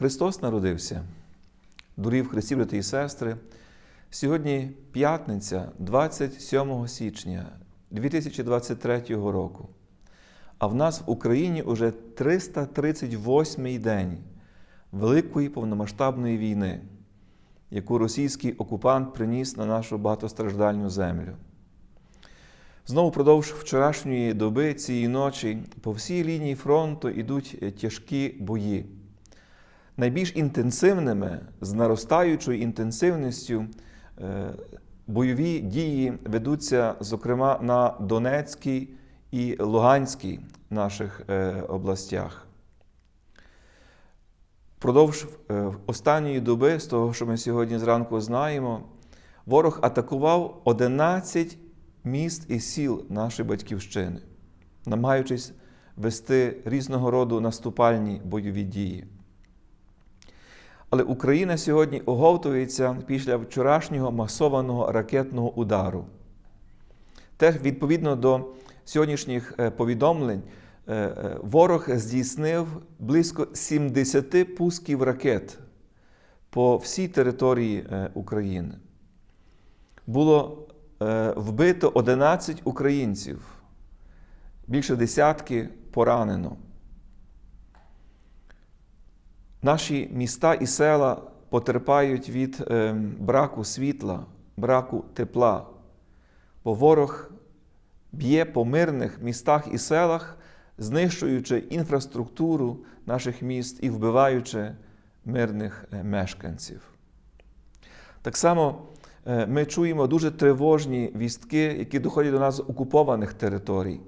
Христос народився. Дорогі в Христі, брати і сестри. Сьогодні п'ятниця, 27 січня 2023 року. А в нас в Україні уже 338-й день Великої повномасштабної війни, яку російський окупант приніс на нашу багатостраждальну землю. Знову впродовж вчорашньої доби цієї ночі по всій лінії фронту йдуть тяжкі бої. Найбільш інтенсивними, з наростаючою інтенсивністю, бойові дії ведуться, зокрема, на Донецькій і Луганській наших областях. Впродовж останньої доби, з того, що ми сьогодні зранку знаємо, ворог атакував 11 міст і сіл нашої батьківщини, намагаючись вести різного роду наступальні бойові дії. Але Україна сьогодні оговтується після вчорашнього масованого ракетного удару. Теж відповідно до сьогоднішніх повідомлень, ворог здійснив близько 70 пусків ракет по всій території України. Було вбито 11 українців, більше десятки поранено. Наші міста і села потерпають від браку світла, браку тепла, бо ворог б'є по мирних містах і селах, знищуючи інфраструктуру наших міст і вбиваючи мирних мешканців. Так само ми чуємо дуже тривожні вістки, які доходять до нас з окупованих територій.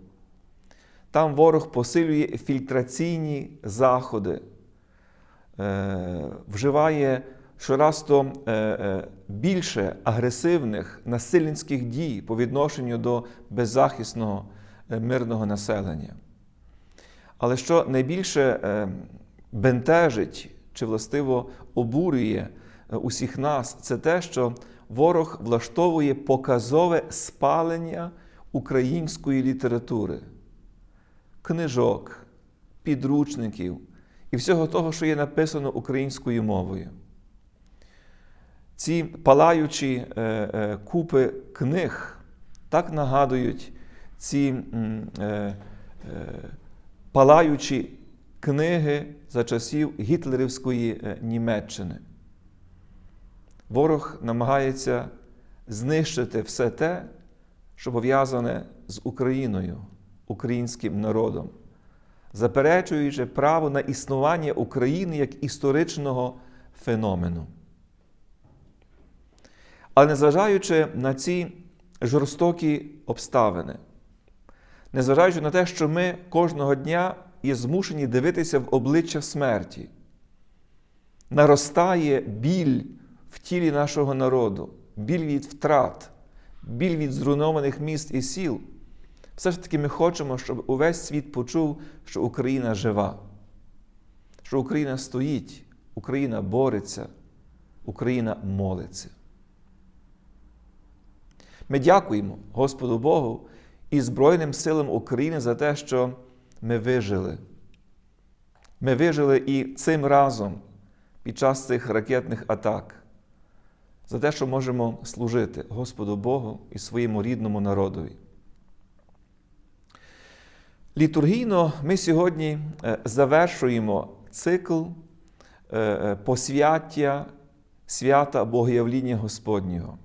Там ворог посилює фільтраційні заходи, вживає щоразто більше агресивних насильницьких дій по відношенню до беззахисного мирного населення. Але що найбільше бентежить чи властиво обурює усіх нас, це те, що ворог влаштовує показове спалення української літератури, книжок, підручників і всього того, що є написано українською мовою. Ці палаючі купи книг так нагадують ці палаючі книги за часів Гітлерівської Німеччини. Ворог намагається знищити все те, що пов'язане з Україною, українським народом, заперечуючи право на існування України як історичного феномену. Але незважаючи на ці жорстокі обставини, незважаючи на те, що ми кожного дня є змушені дивитися в обличчя смерті, наростає біль в тілі нашого народу, біль від втрат, біль від зруйнованих міст і сіл. Все ж таки ми хочемо, щоб увесь світ почув, що Україна жива, що Україна стоїть, Україна бореться, Україна молиться. Ми дякуємо Господу Богу і Збройним силам України за те, що ми вижили. Ми вижили і цим разом під час цих ракетних атак, за те, що можемо служити Господу Богу і своєму рідному народові. Літургійно ми сьогодні завершуємо цикл посвяття свята Богоявління Господнього.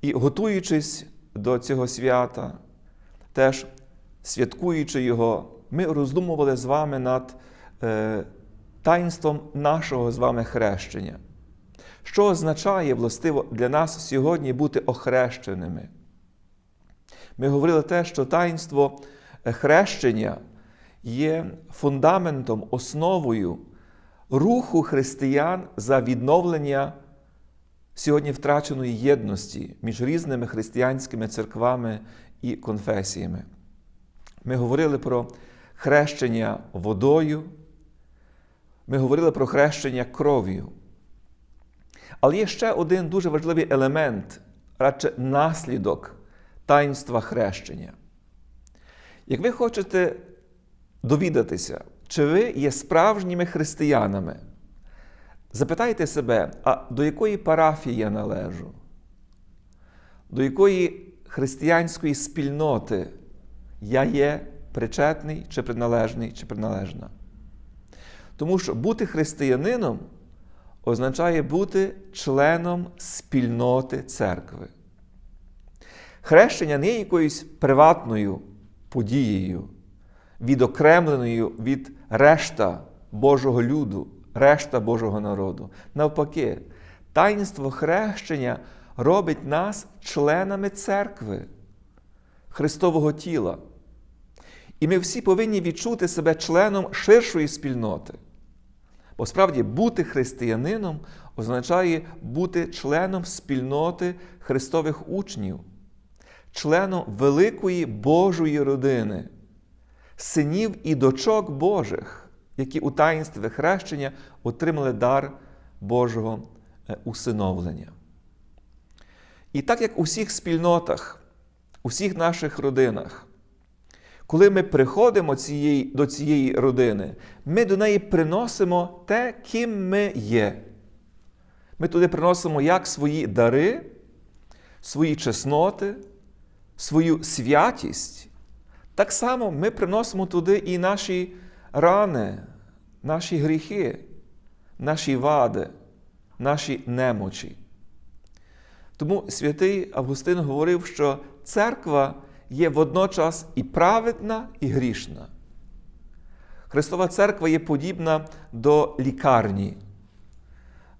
І готуючись до цього свята, теж святкуючи його, ми роздумували з вами над таїнством нашого з вами хрещення. Що означає, властиво, для нас сьогодні бути охрещеними? Ми говорили те, що таїнство хрещення є фундаментом, основою руху християн за відновлення сьогодні втраченої єдності між різними християнськими церквами і конфесіями. Ми говорили про хрещення водою, ми говорили про хрещення кров'ю. Але є ще один дуже важливий елемент, радше наслідок таїнства хрещення. Як ви хочете довідатися, чи ви є справжніми християнами? Запитайте себе, а до якої парафії я належу? До якої християнської спільноти я є причетний, чи приналежний, чи приналежна? Тому що бути християнином означає бути членом спільноти церкви. Хрещення не є якоюсь приватною подією, відокремленою від решта Божого люду, решта Божого народу. Навпаки, таїнство хрещення робить нас членами церкви, Христового тіла. І ми всі повинні відчути себе членом ширшої спільноти. Бо справді бути християнином означає бути членом спільноти Христових учнів, членом великої Божої родини, синів і дочок Божих, які у таїнстві хрещення отримали дар Божого е, усиновлення. І так як у всіх спільнотах, у всіх наших родинах, коли ми приходимо цієї, до цієї родини, ми до неї приносимо те, ким ми є. Ми туди приносимо як свої дари, свої чесноти, свою святість. Так само ми приносимо туди і наші рани, наші гріхи, наші вади, наші немочі. Тому святий Августин говорив, що церква є водночас і праведна, і грішна. Христова церква є подібна до лікарні,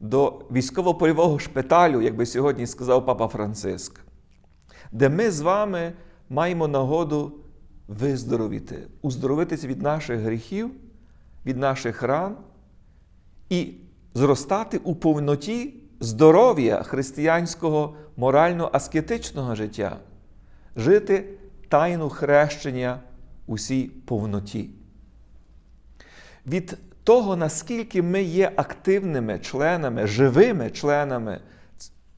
до військово-польового шпиталю, як би сьогодні сказав Папа Франциск, де ми з вами маємо нагоду виздоровіти, уздоровитися від наших гріхів, від наших ран і зростати у повноті здоров'я християнського морально-аскетичного життя, жити тайну хрещення усій повноті. Від того, наскільки ми є активними членами, живими членами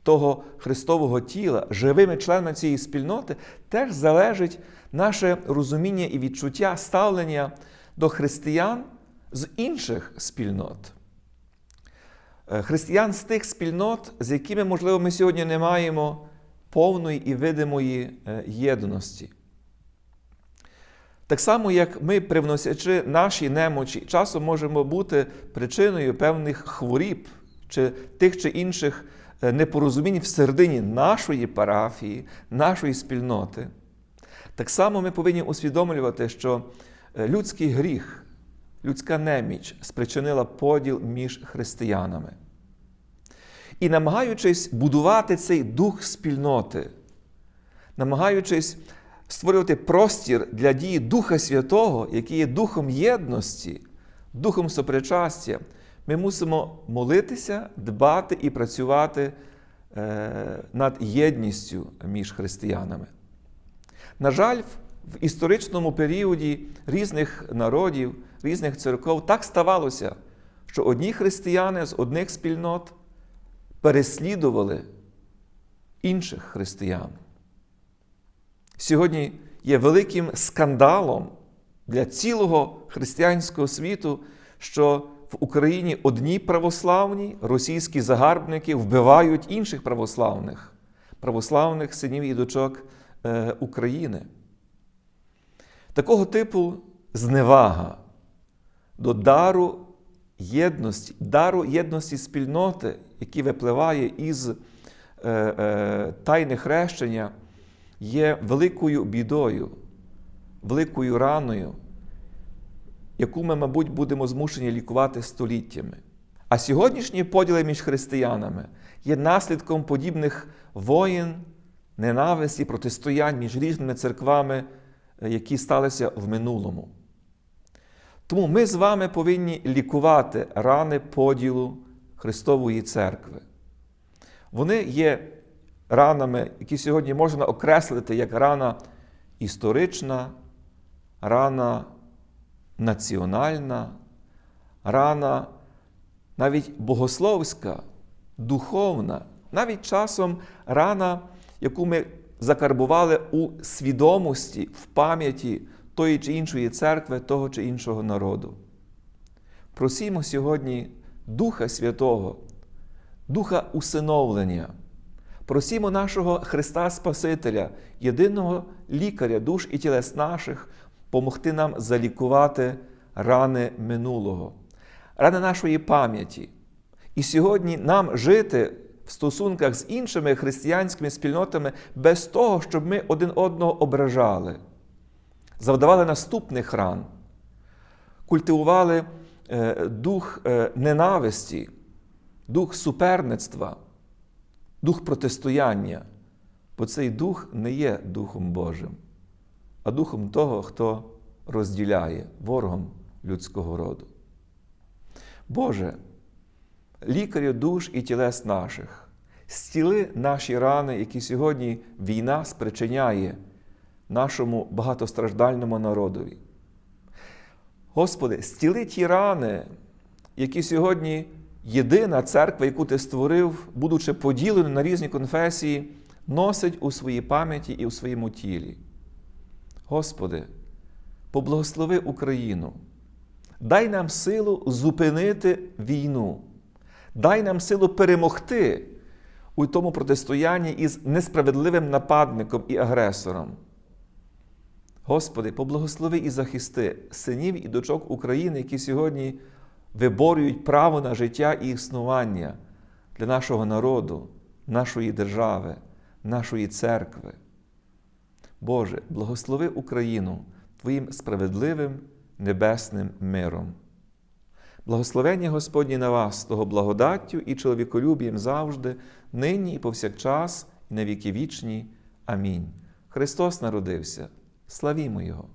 того Христового тіла, живими членами цієї спільноти, теж залежить наше розуміння і відчуття ставлення до християн з інших спільнот. Християн з тих спільнот, з якими, можливо, ми сьогодні не маємо повної і видимої єдності. Так само, як ми, привносячи наші немочі, часом можемо бути причиною певних хворіб чи тих чи інших непорозумінь всередині нашої парафії, нашої спільноти. Так само ми повинні усвідомлювати, що людський гріх, людська неміч спричинила поділ між християнами. І намагаючись будувати цей дух спільноти, намагаючись створювати простір для дії Духа Святого, який є духом єдності, духом сопричастя, ми мусимо молитися, дбати і працювати над єдністю між християнами. На жаль, в історичному періоді різних народів, різних церков так ставалося, що одні християни з одних спільнот переслідували інших християн. Сьогодні є великим скандалом для цілого християнського світу, що в Україні одні православні російські загарбники вбивають інших православних, православних синів і дочок України. Такого типу зневага до дару єдності, дару єдності спільноти, який випливає із е, е, тайни хрещення, є великою бідою, великою раною, яку ми, мабуть, будемо змушені лікувати століттями. А сьогоднішні поділи між християнами є наслідком подібних воїн, ненависті, протистоянь між різними церквами, які сталися в минулому. Тому ми з вами повинні лікувати рани поділу Христової церкви. Вони є ранами, які сьогодні можна окреслити як рана історична, рана національна, рана навіть богословська, духовна, навіть часом рана, яку ми закарбували у свідомості, в пам'яті тої чи іншої церкви, того чи іншого народу. Просімо сьогодні Духа Святого, Духа усиновлення. Просімо нашого Христа Спасителя, єдиного лікаря душ і тілес наших, помогти нам залікувати рани минулого, рани нашої пам'яті. І сьогодні нам жити в стосунках з іншими християнськими спільнотами без того, щоб ми один одного ображали, завдавали наступних ран, культивували е, дух е, ненависті, дух суперництва, дух протистояння. Бо цей дух не є Духом Божим, а духом того, хто розділяє ворогом людського роду. Боже, лікарю душ і тілес наших, стіли наші рани, які сьогодні війна спричиняє нашому багатостраждальному народові. Господи, стіли ті рани, які сьогодні єдина церква, яку Ти створив, будучи поділеною на різні конфесії, носить у своїй пам'яті і у своєму тілі. Господи, поблагослови Україну, дай нам силу зупинити війну, дай нам силу перемогти у тому протистоянні із несправедливим нападником і агресором. Господи, поблагослови і захисти синів і дочок України, які сьогодні виборюють право на життя і існування для нашого народу, нашої держави, нашої церкви. Боже, благослови Україну Твоїм справедливим небесним миром. Благословення Господні на вас, того благодаттю і чоловіколюбієм завжди, нині і повсякчас, і на віки вічні. Амінь. Христос народився. Славімо Його!